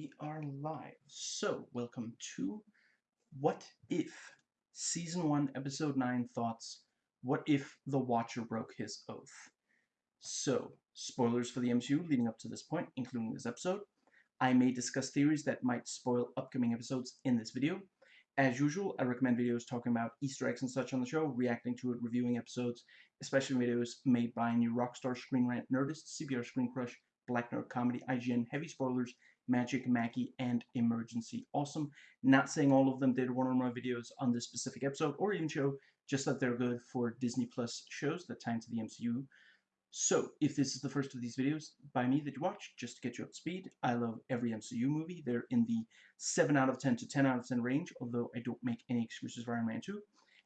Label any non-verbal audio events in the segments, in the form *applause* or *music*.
we are live. So, welcome to What If? Season 1, Episode 9 Thoughts. What if the Watcher broke his oath? So, spoilers for the MCU leading up to this point, including this episode. I may discuss theories that might spoil upcoming episodes in this video. As usual, I recommend videos talking about Easter eggs and such on the show, reacting to it, reviewing episodes, especially videos made by new Rockstar Screen Rant Nerdist, CBR Screen Crush, Black Nerd Comedy, IGN, Heavy Spoilers, Magic, Mackie, and Emergency Awesome. Not saying all of them did one or more videos on this specific episode or even show, just that they're good for Disney Plus shows that tie into the MCU. So, if this is the first of these videos by me that you watch, just to get you up to speed, I love every MCU movie. They're in the 7 out of 10 to 10 out of 10 range, although I don't make any excuses for Iron Man 2.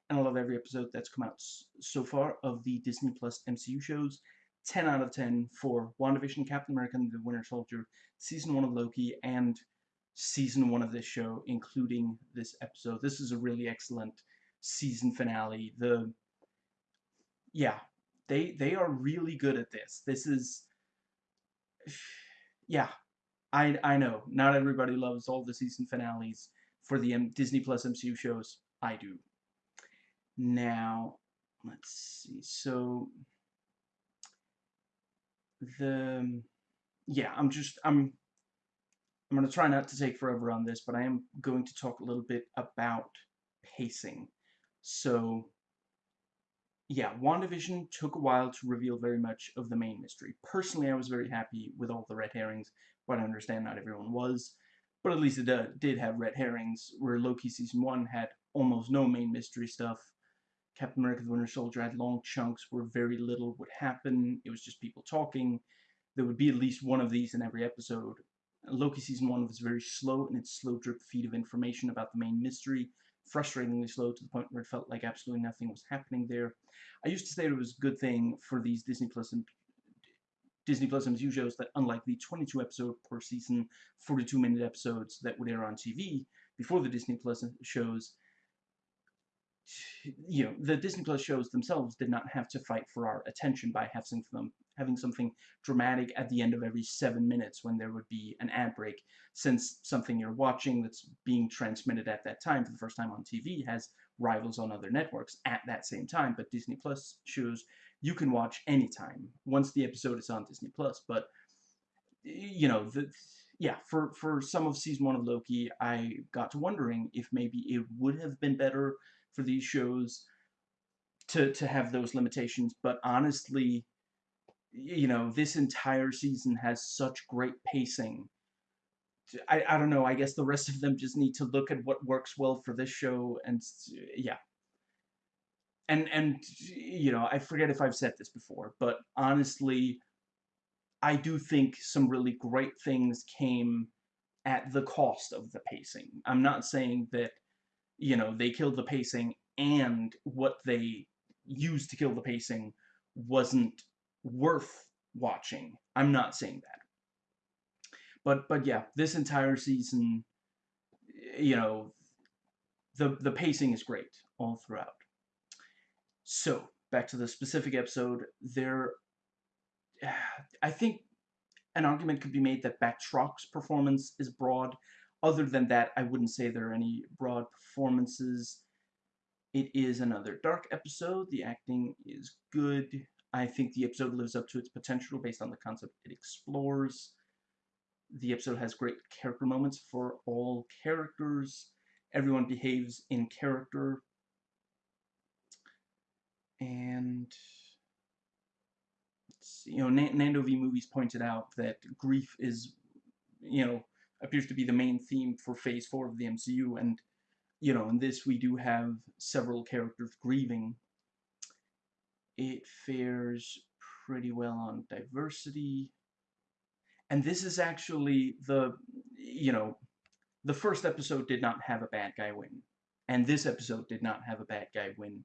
And I love every episode that's come out so far of the Disney Plus MCU shows. 10 out of 10 for WandaVision, Captain America and the Winter Soldier, Season 1 of Loki, and Season 1 of this show, including this episode. This is a really excellent season finale. The Yeah, they they are really good at this. This is yeah. I I know not everybody loves all the season finales for the M Disney Plus MCU shows. I do. Now, let's see. So the yeah, I'm just I'm I'm to try not to take forever on this, but I am going to talk a little bit about pacing. So yeah, WandaVision took a while to reveal very much of the main mystery. Personally, I was very happy with all the red herrings, but I understand not everyone was. But at least it uh, did have red herrings, where Loki Season 1 had almost no main mystery stuff. Captain America the Winter Soldier had long chunks where very little would happen. It was just people talking. There would be at least one of these in every episode. Loki Season 1 was very slow in its slow drip feed of information about the main mystery, frustratingly slow to the point where it felt like absolutely nothing was happening there. I used to say it was a good thing for these Disney Plus and Disney Plus MCU shows that unlike the 22 episode per season, 42 minute episodes that would air on TV before the Disney Plus shows, you know, the Disney Plus shows themselves did not have to fight for our attention by having them having something dramatic at the end of every seven minutes when there would be an ad break, since something you're watching that's being transmitted at that time for the first time on TV has rivals on other networks at that same time. But Disney Plus shows you can watch anytime once the episode is on Disney Plus. But you know the yeah, for, for some of season one of Loki, I got to wondering if maybe it would have been better for these shows to to have those limitations. But honestly, you know, this entire season has such great pacing. I, I don't know, I guess the rest of them just need to look at what works well for this show and yeah. And and you know, I forget if I've said this before, but honestly, I do think some really great things came at the cost of the pacing. I'm not saying that you know, they killed the pacing and what they used to kill the pacing wasn't worth watching. I'm not saying that. But but yeah, this entire season, you know, the the pacing is great all throughout. So, back to the specific episode, there *sighs* I think an argument could be made that Batroc's performance is broad other than that, I wouldn't say there are any broad performances. It is another dark episode. The acting is good. I think the episode lives up to its potential based on the concept it explores. The episode has great character moments for all characters. Everyone behaves in character. And you know, Nando V Movies pointed out that grief is, you know, appears to be the main theme for Phase 4 of the MCU, and, you know, in this we do have several characters grieving. It fares pretty well on diversity, and this is actually the, you know, the first episode did not have a bad guy win, and this episode did not have a bad guy win.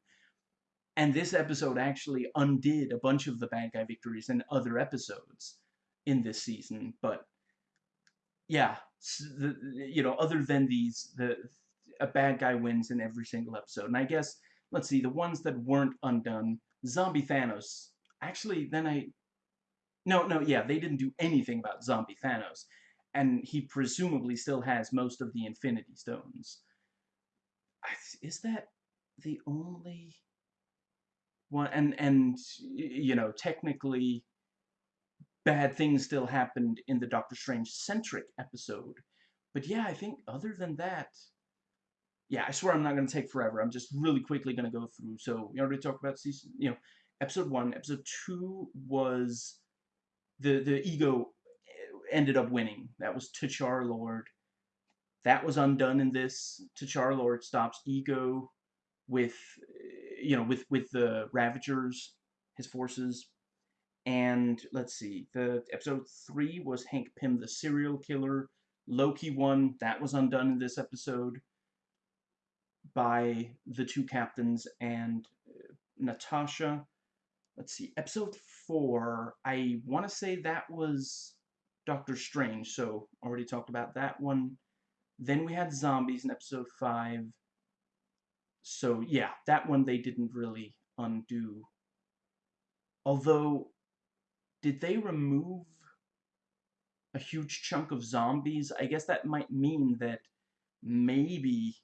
And this episode actually undid a bunch of the bad guy victories in other episodes in this season, but yeah, you know, other than these, the a bad guy wins in every single episode. And I guess, let's see, the ones that weren't undone, Zombie Thanos, actually, then I, no, no, yeah, they didn't do anything about Zombie Thanos. and he presumably still has most of the Infinity Stones. Is that the only one? And and you know, technically, bad things still happened in the Doctor Strange centric episode. But yeah, I think other than that, yeah, I swear I'm not going to take forever. I'm just really quickly going to go through. So we already talked about season, you know, episode one. Episode two was the the ego eh, ended up winning. That was T'Challa Lord. That was undone in this. T'Challa Lord stops ego with eh, you know with with the Ravagers, his forces. And let's see, the episode three was Hank Pym the serial killer. Loki won. That was undone in this episode by the two captains and uh, Natasha. Let's see, episode four, I want to say that was Doctor Strange, so already talked about that one. Then we had zombies in episode five. So yeah, that one they didn't really undo. Although, did they remove a huge chunk of zombies? I guess that might mean that maybe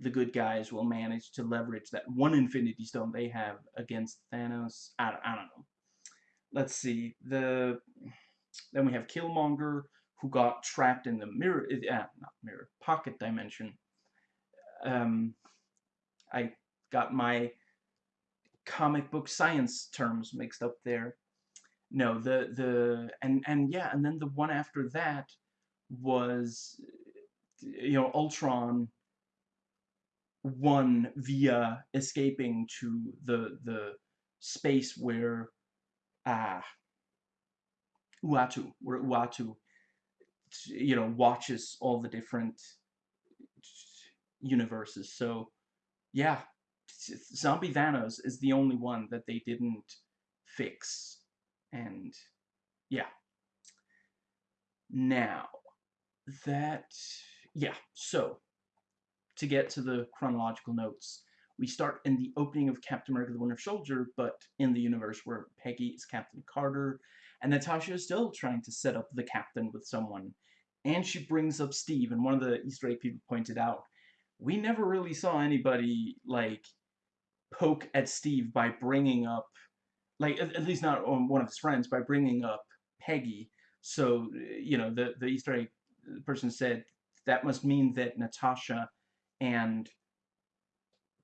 the good guys will manage to leverage that one Infinity Stone they have against Thanos. I, I don't know. Let's see. The then we have Killmonger, who got trapped in the mirror, uh, not mirror, pocket dimension. Um, I got my comic book science terms mixed up there. No, the the and and yeah, and then the one after that was you know Ultron won via escaping to the the space where ah Uatu where Uatu you know watches all the different universes. So yeah zombie Thanos is the only one that they didn't fix and yeah now that yeah so to get to the chronological notes. We start in the opening of Captain America the Winter Soldier, but in the universe where Peggy is Captain Carter, and Natasha is still trying to set up the captain with someone. And she brings up Steve, and one of the Easter egg people pointed out, we never really saw anybody, like, poke at Steve by bringing up, like, at, at least not on one of his friends, by bringing up Peggy. So, you know, the, the Easter egg person said that must mean that Natasha and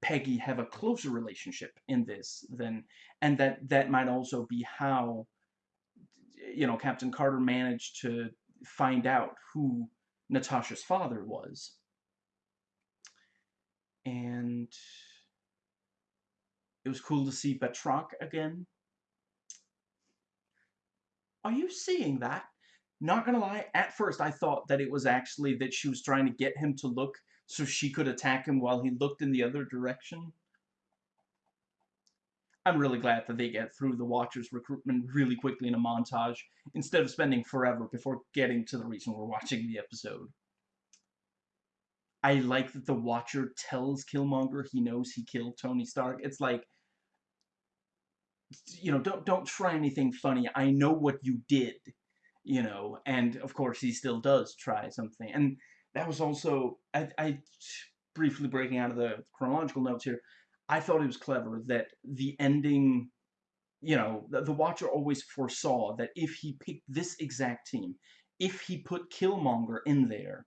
Peggy have a closer relationship in this than and that that might also be how you know Captain Carter managed to find out who Natasha's father was and it was cool to see Batroc again are you seeing that not gonna lie at first I thought that it was actually that she was trying to get him to look so she could attack him while he looked in the other direction. I'm really glad that they get through the Watcher's recruitment really quickly in a montage, instead of spending forever before getting to the reason we're watching the episode. I like that the Watcher tells Killmonger he knows he killed Tony Stark. It's like, you know, don't don't try anything funny. I know what you did, you know, and of course he still does try something. And that was also I, I briefly breaking out of the chronological notes here. I thought it was clever that the ending, you know, the, the Watcher always foresaw that if he picked this exact team, if he put Killmonger in there,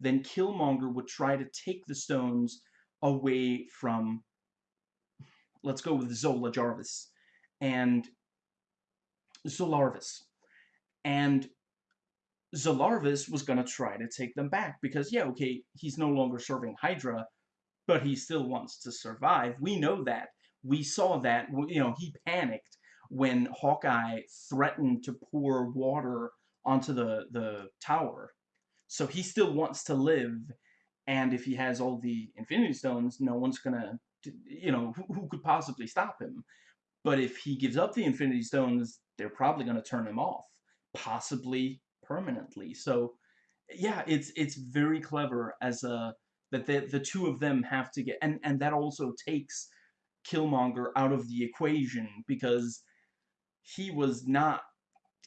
then Killmonger would try to take the stones away from, let's go with Zola Jarvis, and Zolarvis. And Zolarvis was going to try to take them back because, yeah, okay, he's no longer serving Hydra, but he still wants to survive. We know that. We saw that. You know, he panicked when Hawkeye threatened to pour water onto the, the tower. So he still wants to live, and if he has all the Infinity Stones, no one's going to, you know, who, who could possibly stop him? But if he gives up the Infinity Stones, they're probably going to turn him off. Possibly permanently. So yeah, it's it's very clever as a that the the two of them have to get and and that also takes Killmonger out of the equation because he was not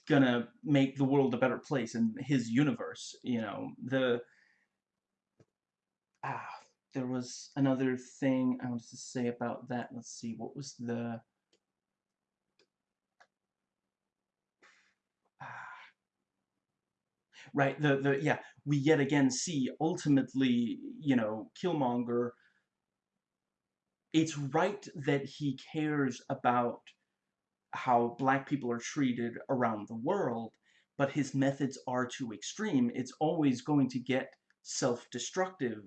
gonna make the world a better place in his universe. You know, the ah, there was another thing I wanted to say about that. Let's see, what was the right the the yeah we yet again see ultimately you know Killmonger. It's right that he cares about how black people are treated around the world, but his methods are too extreme. It's always going to get self-destructive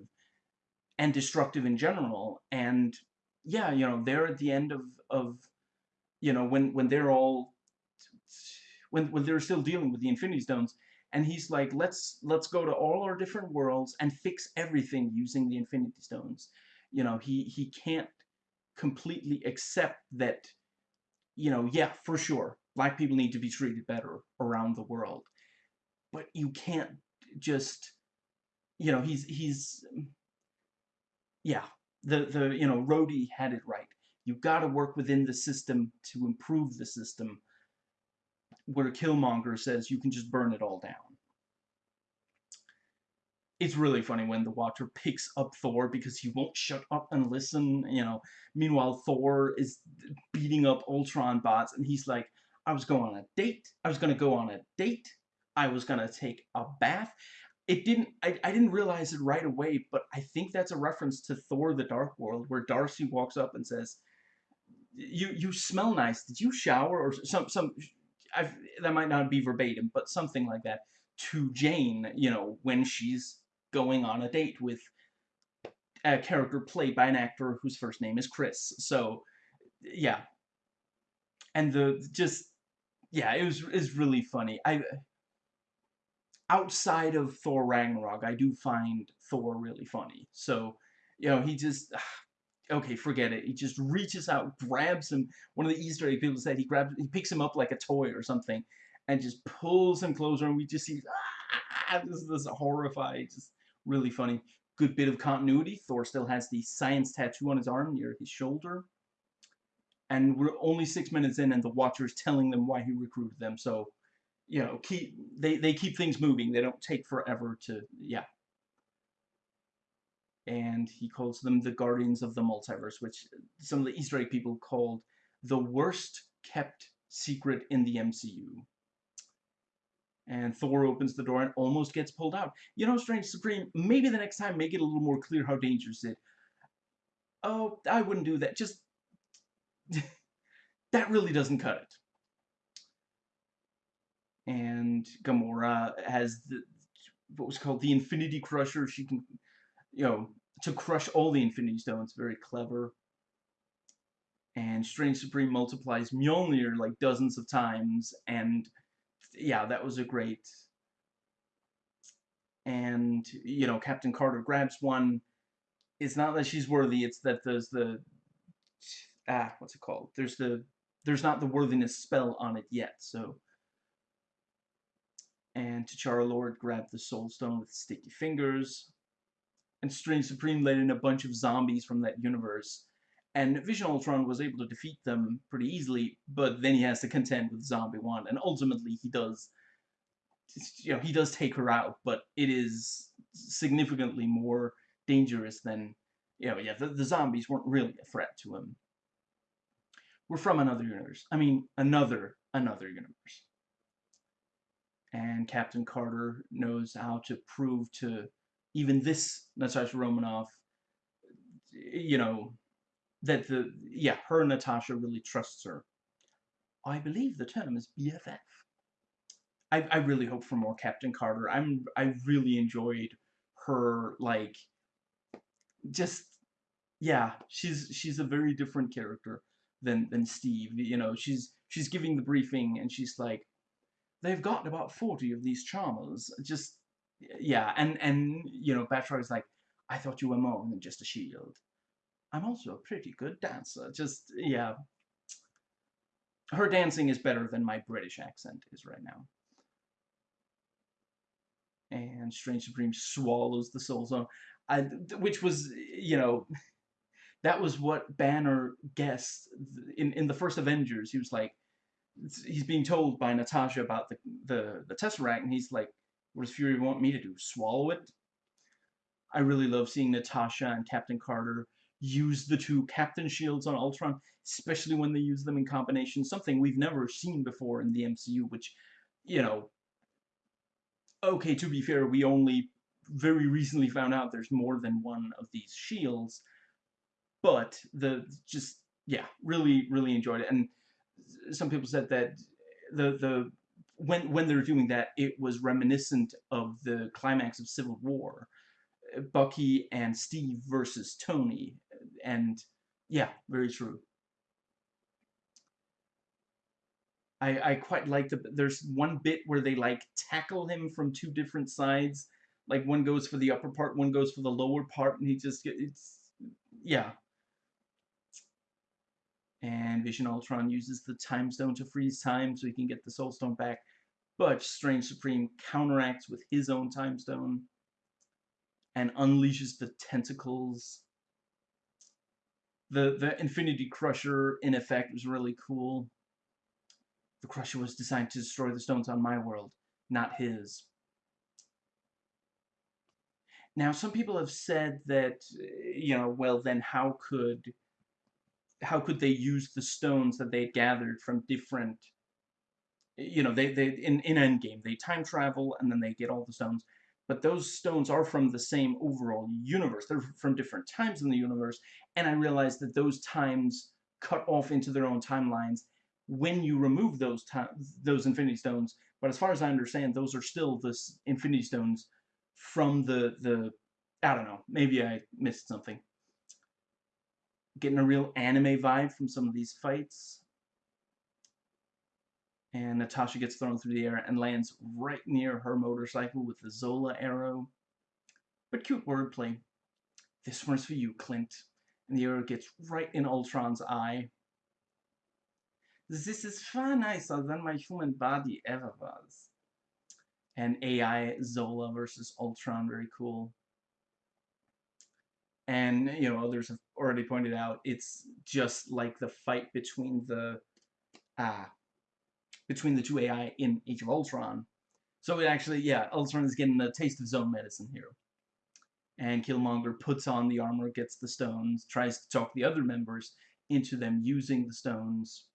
and destructive in general. And yeah, you know, they're at the end of, of you know, when, when they're all, when, when they're still dealing with the Infinity Stones, and he's like, let's, let's go to all our different worlds and fix everything using the Infinity Stones. You know, he, he can't completely accept that you know, yeah, for sure, black people need to be treated better around the world. But you can't just, you know, he's, he's, yeah, the, the, you know, Rhodey had it right. You've got to work within the system to improve the system, where a Killmonger says you can just burn it all down it's really funny when the Watcher picks up Thor because he won't shut up and listen, you know. Meanwhile, Thor is beating up Ultron bots, and he's like, I was going on a date. I was going to go on a date. I was going to take a bath. It didn't, I, I didn't realize it right away, but I think that's a reference to Thor the Dark World, where Darcy walks up and says, you you smell nice. Did you shower? Or some, some, I've, that might not be verbatim, but something like that to Jane, you know, when she's going on a date with a character played by an actor whose first name is Chris. So, yeah. And the just yeah, it was is really funny. I outside of Thor Ragnarok, I do find Thor really funny. So, you know, he just okay, forget it. He just reaches out, grabs him. One of the Easter egg people said he grabs, he picks him up like a toy or something, and just pulls him closer, and we just see ah, this horrified, just really funny. Good bit of continuity. Thor still has the science tattoo on his arm near his shoulder. And we're only six minutes in and the Watcher's telling them why he recruited them. So, you know, keep they, they keep things moving. They don't take forever to, yeah. And he calls them the Guardians of the Multiverse, which some of the Easter egg people called the worst kept secret in the MCU. And Thor opens the door and almost gets pulled out. You know, Strange Supreme, maybe the next time make it a little more clear how dangerous it. Oh, I wouldn't do that. Just... *laughs* that really doesn't cut it. And Gamora has the what was called the Infinity Crusher. She can, you know, to crush all the Infinity Stones. Very clever. And Strange Supreme multiplies Mjolnir like dozens of times, and yeah, that was a great. And you know, Captain Carter grabs one. It's not that she's worthy; it's that there's the ah, what's it called? There's the there's not the worthiness spell on it yet. So, and T'Challa Lord grabbed the Soul Stone with sticky fingers. And Strange Supreme let in a bunch of zombies from that universe and Vision Ultron was able to defeat them pretty easily, but then he has to contend with Zombie One, and ultimately he does, you know, he does take her out, but it is significantly more dangerous than, you know, yeah, the, the zombies weren't really a threat to him. We're from another universe. I mean, another, another universe. And Captain Carter knows how to prove to even this Natasha Romanoff, you know, that the yeah her Natasha really trusts her. I believe the term is BFF. I I really hope for more Captain Carter. I'm I really enjoyed her like just yeah she's she's a very different character than than Steve. You know she's she's giving the briefing and she's like they've got about 40 of these charmers just yeah and and you know Batroc is like I thought you were more than just a shield I'm also a pretty good dancer. Just, yeah. Her dancing is better than my British accent is right now. And Strange Supreme swallows the Soul Stone. I, which was, you know, *laughs* that was what Banner guessed in, in the first Avengers. He was like, he's being told by Natasha about the, the, the Tesseract, and he's like, what does Fury want me to do, swallow it? I really love seeing Natasha and Captain Carter use the two Captain Shields on Ultron, especially when they use them in combination, something we've never seen before in the MCU, which, you know, okay, to be fair, we only very recently found out there's more than one of these shields, but the, just, yeah, really, really enjoyed it, and some people said that the, the, when, when they're doing that, it was reminiscent of the climax of Civil War, uh, Bucky and Steve versus Tony, and yeah, very true. I, I quite like the, there's one bit where they like tackle him from two different sides, like one goes for the upper part, one goes for the lower part, and he just, it's, yeah. And Vision Ultron uses the Time Stone to freeze time so he can get the Soul Stone back, but Strange Supreme counteracts with his own Time Stone and unleashes the tentacles the the Infinity Crusher in effect was really cool. The Crusher was designed to destroy the stones on my world, not his. Now, some people have said that, eh, you know, well, then how could how could they use the stones that they gathered from different, you know, they, they in, in Endgame, they time travel and then they get all the stones but those stones are from the same overall universe. They're from different times in the universe, and I realized that those times cut off into their own timelines when you remove those time, those Infinity Stones. But as far as I understand, those are still the Infinity Stones from the the. I don't know. Maybe I missed something. Getting a real anime vibe from some of these fights and Natasha gets thrown through the air and lands right near her motorcycle with the Zola arrow. But cute wordplay. This one's for you, Clint. And the arrow gets right in Ultron's eye. This is far nicer than my human body ever was. And AI Zola versus Ultron, very cool. And, you know, others have already pointed out, it's just like the fight between the, ah, between the two AI in Age of Ultron. So it actually, yeah, Ultron is getting a taste of own medicine here. And Killmonger puts on the armor, gets the stones, tries to talk the other members into them using the stones.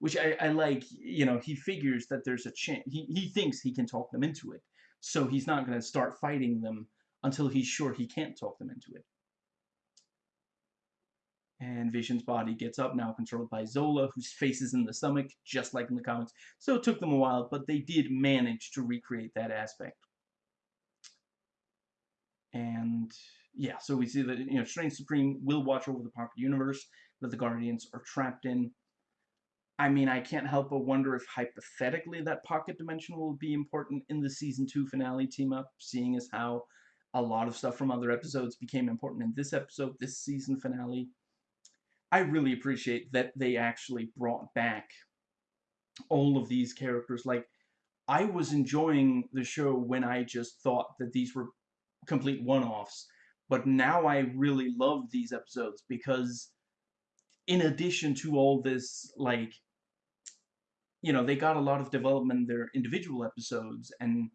Which I, I like, you know, he figures that there's a chance, he, he thinks he can talk them into it. So he's not going to start fighting them until he's sure he can't talk them into it and Vision's body gets up, now controlled by Zola, whose face is in the stomach, just like in the comics. So it took them a while, but they did manage to recreate that aspect. And yeah, so we see that you know Strange Supreme will watch over the Pocket Universe that the Guardians are trapped in. I mean, I can't help but wonder if hypothetically that Pocket Dimension will be important in the Season 2 finale team-up, seeing as how a lot of stuff from other episodes became important in this episode, this season finale. I really appreciate that they actually brought back all of these characters. Like, I was enjoying the show when I just thought that these were complete one-offs. But now I really love these episodes because in addition to all this, like, you know, they got a lot of development in their individual episodes and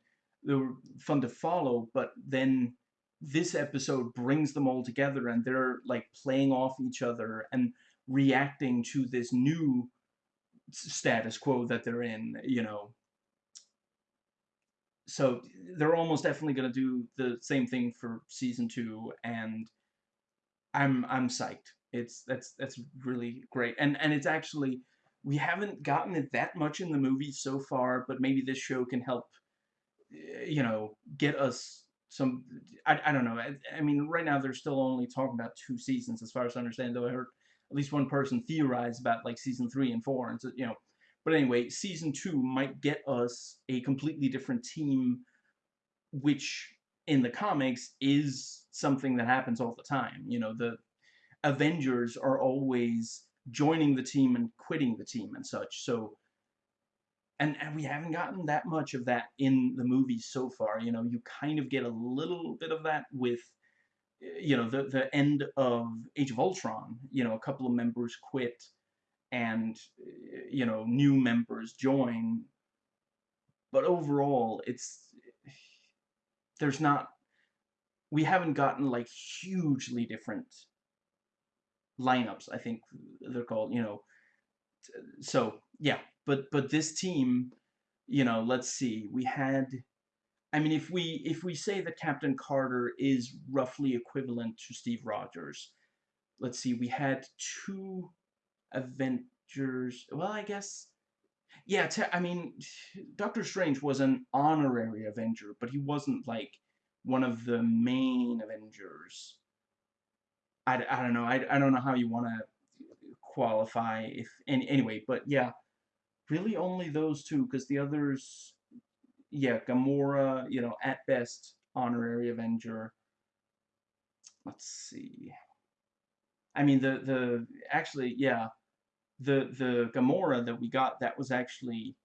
they were fun to follow, but then this episode brings them all together and they're like playing off each other and reacting to this new status quo that they're in, you know. So they're almost definitely going to do the same thing for season 2 and I'm I'm psyched. It's that's that's really great. And and it's actually we haven't gotten it that much in the movie so far, but maybe this show can help eh, you know, get us some I, I don't know I, I mean right now they're still only talking about two seasons as far as I understand though I heard at least one person theorize about like season three and four and so you know. But anyway season two might get us a completely different team which in the comics is something that happens all the time you know the Avengers are always joining the team and quitting the team and such so and, and we haven't gotten that much of that in the movie so far. You know, you kind of get a little bit of that with, you know, the, the end of Age of Ultron. You know, a couple of members quit, and you know new members join but overall it's there's not we haven't gotten like hugely different lineups i think they're called you know so yeah but but this team you know let's see we had i mean if we if we say that captain carter is roughly equivalent to steve rogers let's see we had two avengers well i guess yeah I mean doctor strange was an honorary avenger but he wasn't like one of the main avengers. I, I don't know I, I don't know how you want to qualify if any, anyway but yeah really only those two because the others yeah Gamora you know at best honorary Avenger. Let's see. I mean the the actually yeah. The the Gamora that we got that was actually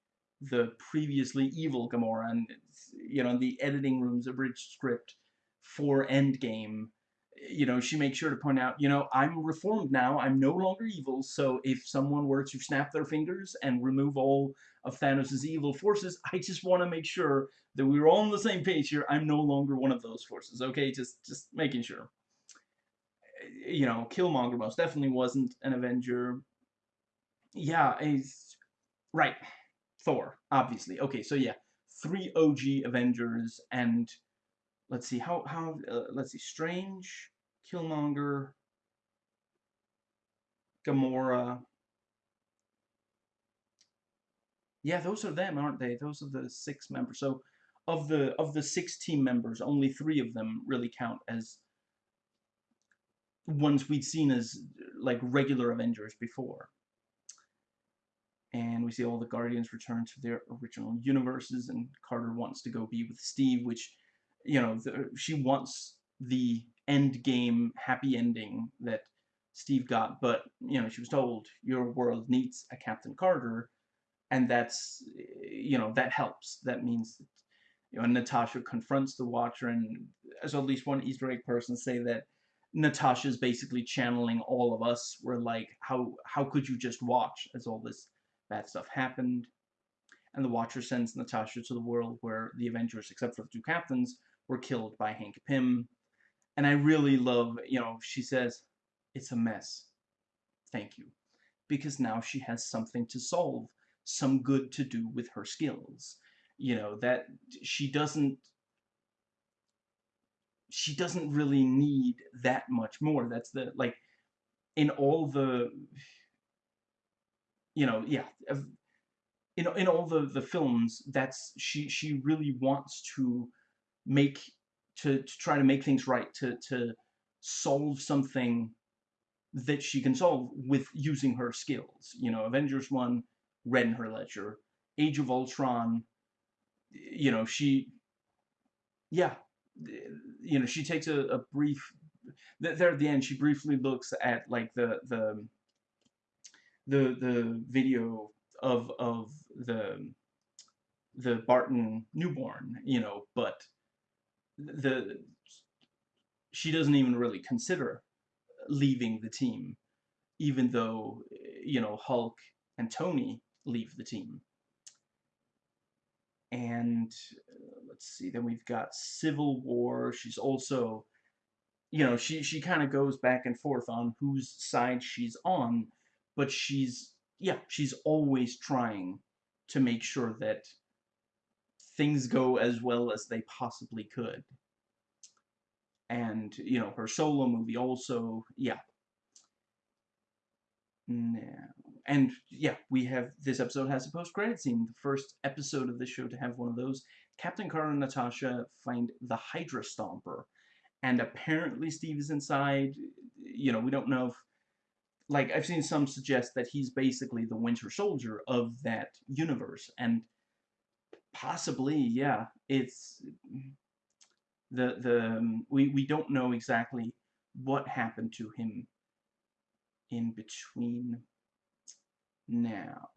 the previously evil Gamora and you know the editing rooms abridged script for Endgame you know, she makes sure to point out, you know, I'm reformed now. I'm no longer evil. So if someone were to snap their fingers and remove all of Thanos' evil forces, I just want to make sure that we're all on the same page here. I'm no longer one of those forces. Okay, just just making sure. You know, Killmonger most definitely wasn't an Avenger. Yeah, he's right. Thor, obviously. Okay, so yeah, three OG Avengers and let's see how how uh, let's see Strange, Killmonger, Gamora. Yeah, those are them, aren't they? Those are the six members. So of the of the six team members, only three of them really count as ones we'd seen as like regular Avengers before. And we see all the Guardians return to their original universes, and Carter wants to go be with Steve, which, you know, the, she wants the end game happy ending that Steve got, but you know she was told your world needs a Captain Carter, and that's you know that helps. That means that, you know Natasha confronts the Watcher, and as at least one Easter egg person say that Natasha is basically channeling all of us. We're like, how how could you just watch as all this bad stuff happened? And the Watcher sends Natasha to the world where the Avengers, except for the two captains, were killed by Hank Pym and I really love, you know, she says, it's a mess. Thank you. Because now she has something to solve, some good to do with her skills. You know, that she doesn't she doesn't really need that much more. That's the like in all the you know, yeah, in in all the the films that's she she really wants to make to, to try to make things right, to, to solve something that she can solve with using her skills. You know, Avengers 1, red in her ledger. Age of Ultron, you know, she, yeah, you know, she takes a, a brief, there at the end, she briefly looks at, like, the, the, the, the video of, of the, the Barton newborn, you know, but the she doesn't even really consider leaving the team, even though you know Hulk and Tony leave the team. And uh, let's see, then we've got Civil War. She's also, you know, she she kind of goes back and forth on whose side she's on, but she's yeah, she's always trying to make sure that things go as well as they possibly could. And, you know, her solo movie also, yeah. Now, and yeah, we have, this episode has a post-credit scene, the first episode of this show to have one of those. Captain Carter and Natasha find the Hydra Stomper, and apparently Steve is inside, you know, we don't know if, like, I've seen some suggest that he's basically the Winter Soldier of that universe, and possibly, yeah, it's the the um, we we don't know exactly what happened to him in between now.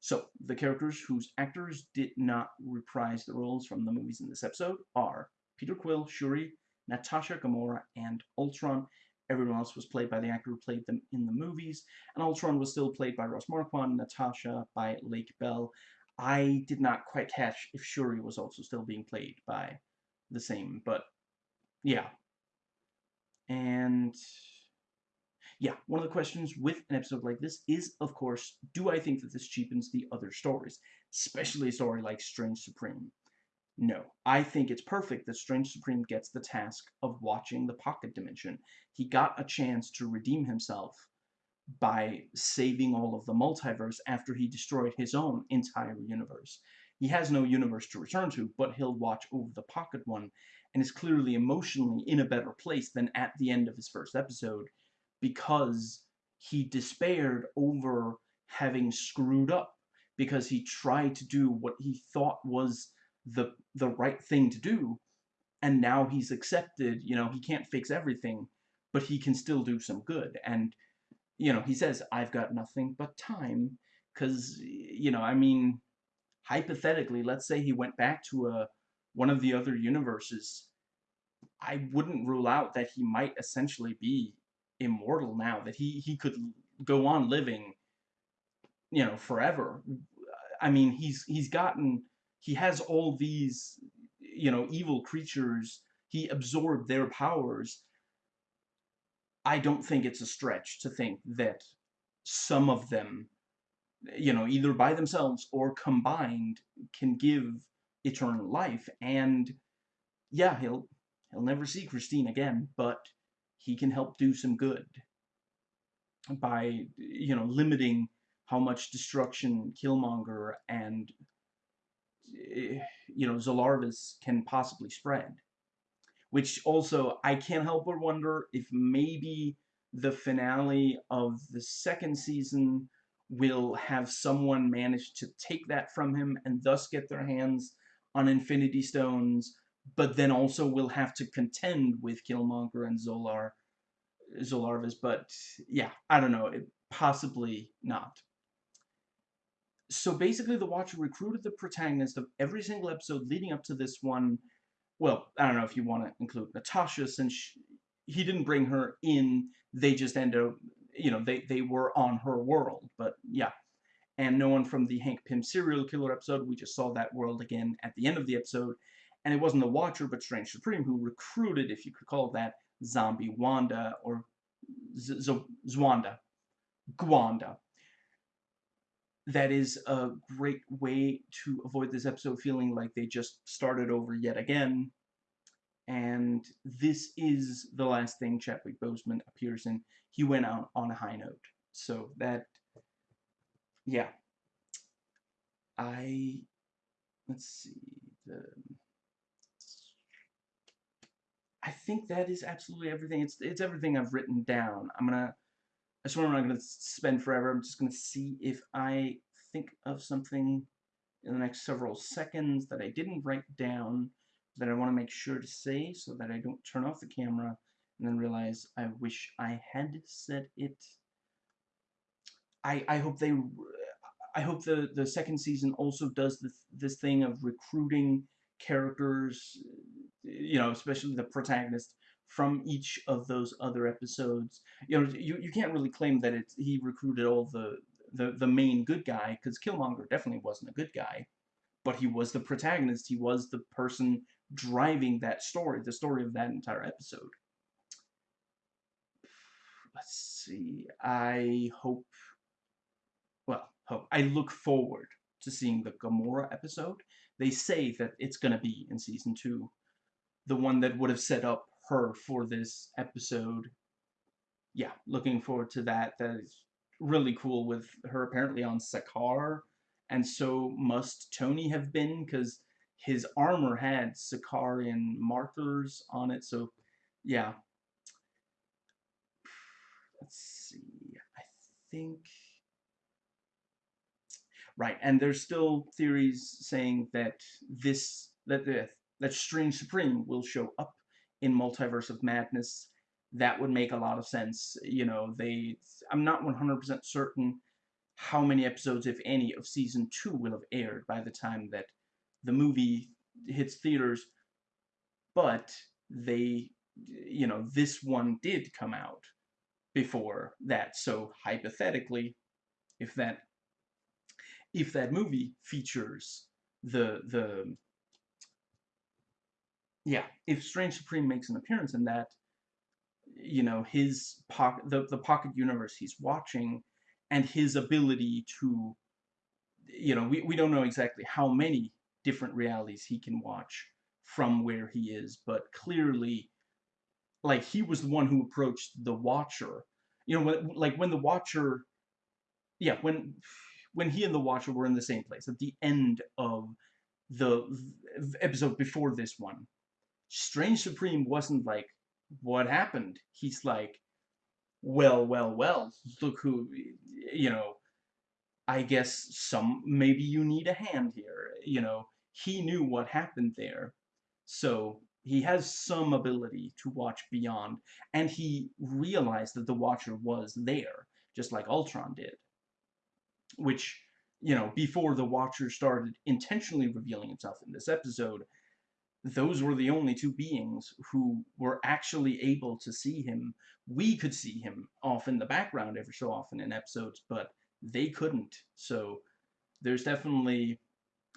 So, the characters whose actors did not reprise the roles from the movies in this episode are Peter Quill, Shuri, Natasha Gamora, and Ultron. Everyone else was played by the actor who played them in the movies, and Ultron was still played by Ross Marquand, Natasha by Lake Bell. I did not quite catch if Shuri was also still being played by the same, but yeah. And yeah, one of the questions with an episode like this is, of course, do I think that this cheapens the other stories, especially a story like Strange Supreme? No, I think it's perfect that Strange Supreme gets the task of watching the pocket dimension. He got a chance to redeem himself by saving all of the multiverse after he destroyed his own entire universe. He has no universe to return to, but he'll watch over the pocket one, and is clearly emotionally in a better place than at the end of his first episode, because he despaired over having screwed up because he tried to do what he thought was the the right thing to do and now he's accepted you know he can't fix everything but he can still do some good and you know he says i've got nothing but time cuz you know i mean hypothetically let's say he went back to a one of the other universes i wouldn't rule out that he might essentially be immortal now, that he, he could go on living, you know, forever. I mean, he's he's gotten he has all these, you know, evil creatures. He absorbed their powers. I don't think it's a stretch to think that some of them, you know, either by themselves or combined, can give eternal life. And yeah, he'll he'll never see Christine again, but he can help do some good by, you know, limiting how much destruction Killmonger and, eh, you know, Zolarvis can possibly spread. Which also, I can't help but wonder if maybe the finale of the second season will have someone manage to take that from him and thus get their hands on Infinity Stones but then also will have to contend with Killmonger and Zolar, Zolarvis. But yeah, I don't know. It, possibly not. So basically, the Watcher recruited the protagonist of every single episode leading up to this one. Well, I don't know if you want to include Natasha, since she, he didn't bring her in. They just end up, you know, they, they were on her world. But yeah. And no one from the Hank Pym serial killer episode. We just saw that world again at the end of the episode. And it wasn't the Watcher, but Strange Supreme, who recruited, if you could call that, Zombie Wanda, or Z Z Zwanda. Gwanda. That is a great way to avoid this episode feeling like they just started over yet again. And this is the last thing Chadwick Boseman appears in. He went out on a high note. So that, yeah. I, let's see, the I think that is absolutely everything. It's it's everything I've written down. I'm gonna. I swear I'm not gonna spend forever. I'm just gonna see if I think of something in the next several seconds that I didn't write down that I want to make sure to say so that I don't turn off the camera and then realize I wish I had said it. I I hope they I hope the the second season also does this this thing of recruiting characters you know, especially the protagonist from each of those other episodes. You know, you, you can't really claim that it's, he recruited all the, the, the main good guy, because Killmonger definitely wasn't a good guy, but he was the protagonist. He was the person driving that story, the story of that entire episode. Let's see. I hope, well, hope. I look forward to seeing the Gamora episode. They say that it's going to be in season two the one that would have set up her for this episode. Yeah, looking forward to that. That is really cool with her apparently on Sakaar, and so must Tony have been because his armor had Sakaarian markers on it. So, yeah. Let's see. I think. Right, and there's still theories saying that this that the that Strange Supreme will show up in Multiverse of Madness. That would make a lot of sense. You know, they. I'm not 100% certain how many episodes, if any, of season two will have aired by the time that the movie hits theaters, but they you know, this one did come out before that. So hypothetically, if that if that movie features the the yeah, if Strange Supreme makes an appearance in that, you know, his pocket the, the pocket universe he's watching and his ability to you know, we, we don't know exactly how many different realities he can watch from where he is, but clearly like he was the one who approached the watcher. You know when, like when the watcher yeah when when he and the watcher were in the same place at the end of the episode before this one strange supreme wasn't like what happened. He's like well well well look who you know i guess some maybe you need a hand here you know. He knew what happened there. So he has some ability to watch beyond, and he realized that the Watcher was there, just like Ultron did. Which, you know, before the Watcher started intentionally revealing himself in this episode, those were the only two beings who were actually able to see him. We could see him off in the background every so often in episodes, but they couldn't. So there's definitely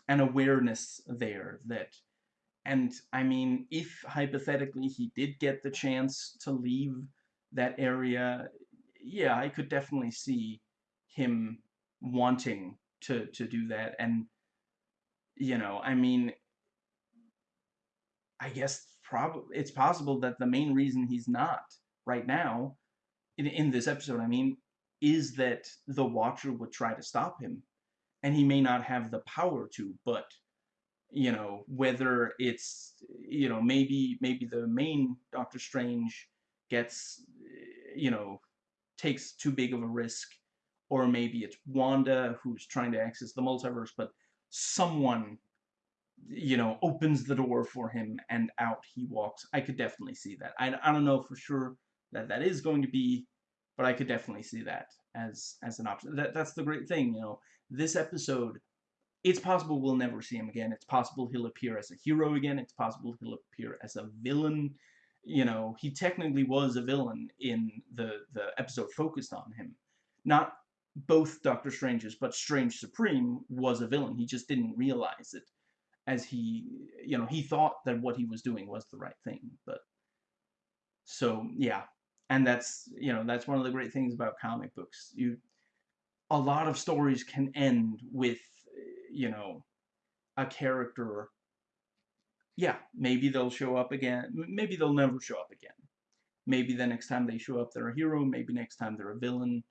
an awareness there that and I mean, if hypothetically he did get the chance to leave that area, yeah, I could definitely see him wanting to to do that. And you know, I mean, I guess probably it's possible that the main reason he's not right now in in this episode, I mean, is that the Watcher would try to stop him, and he may not have the power to, but you know whether it's you know maybe maybe the main Doctor Strange gets you know takes too big of a risk or maybe it's Wanda who's trying to access the multiverse but someone you know opens the door for him and out he walks I could definitely see that I, I don't know for sure that that is going to be but I could definitely see that as as an option that that's the great thing you know this episode it's possible we'll never see him again. It's possible he'll appear as a hero again. It's possible he'll appear as a villain. You know, he technically was a villain in the, the episode focused on him. Not both Doctor Strange's, but Strange Supreme was a villain. He just didn't realize it as he, you know, he thought that what he was doing was the right thing. But, so, yeah. And that's, you know, that's one of the great things about comic books. You, a lot of stories can end with you know, a character, yeah, maybe they'll show up again. Maybe they'll never show up again. Maybe the next time they show up, they're a hero. Maybe next time they're a villain.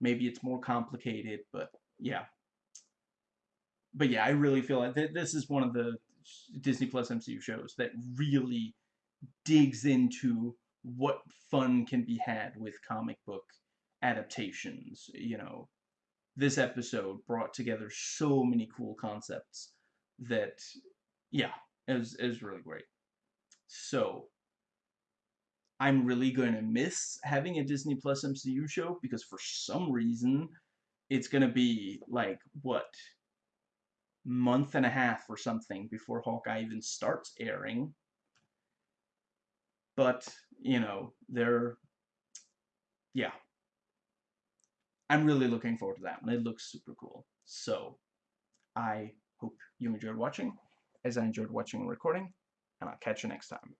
Maybe it's more complicated, but yeah. But yeah, I really feel like th this is one of the Disney Plus MCU shows that really digs into what fun can be had with comic book adaptations, you know, this episode brought together so many cool concepts that, yeah, it was, it was really great. So, I'm really going to miss having a Disney Plus MCU show because for some reason it's going to be like, what, month and a half or something before Hawkeye even starts airing. But, you know, they're, yeah, I'm really looking forward to that one. It looks super cool. So I hope you enjoyed watching, as I enjoyed watching and recording, and I'll catch you next time.